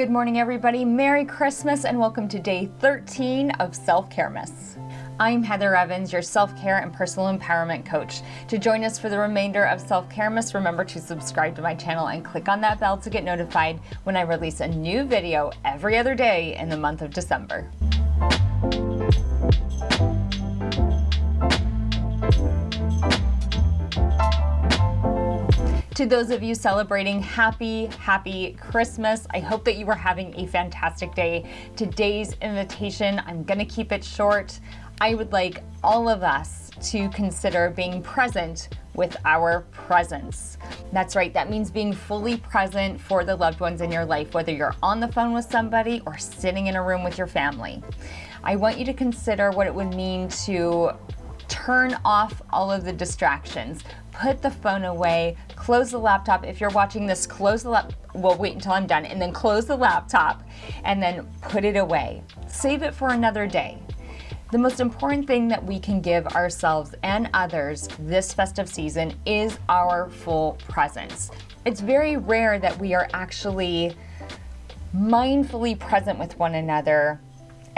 Good morning, everybody. Merry Christmas and welcome to day 13 of Self Caremas. I'm Heather Evans, your self-care and personal empowerment coach. To join us for the remainder of Self-Caremas, remember to subscribe to my channel and click on that bell to get notified when I release a new video every other day in the month of December. To those of you celebrating happy, happy Christmas. I hope that you are having a fantastic day. Today's invitation, I'm gonna keep it short. I would like all of us to consider being present with our presence. That's right, that means being fully present for the loved ones in your life, whether you're on the phone with somebody or sitting in a room with your family. I want you to consider what it would mean to turn off all of the distractions. Put the phone away, close the laptop. If you're watching this, close the laptop. Well, wait until I'm done and then close the laptop and then put it away. Save it for another day. The most important thing that we can give ourselves and others this festive season is our full presence. It's very rare that we are actually mindfully present with one another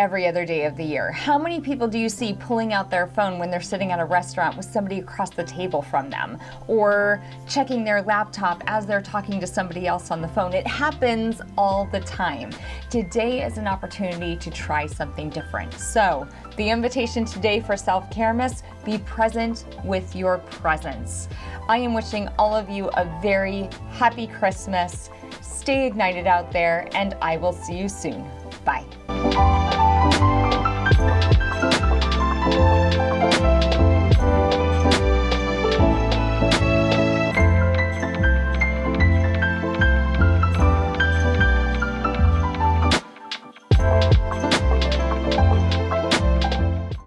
every other day of the year. How many people do you see pulling out their phone when they're sitting at a restaurant with somebody across the table from them or checking their laptop as they're talking to somebody else on the phone? It happens all the time. Today is an opportunity to try something different. So the invitation today for Self-Caremas, be present with your presence. I am wishing all of you a very happy Christmas. Stay ignited out there and I will see you soon. Bye.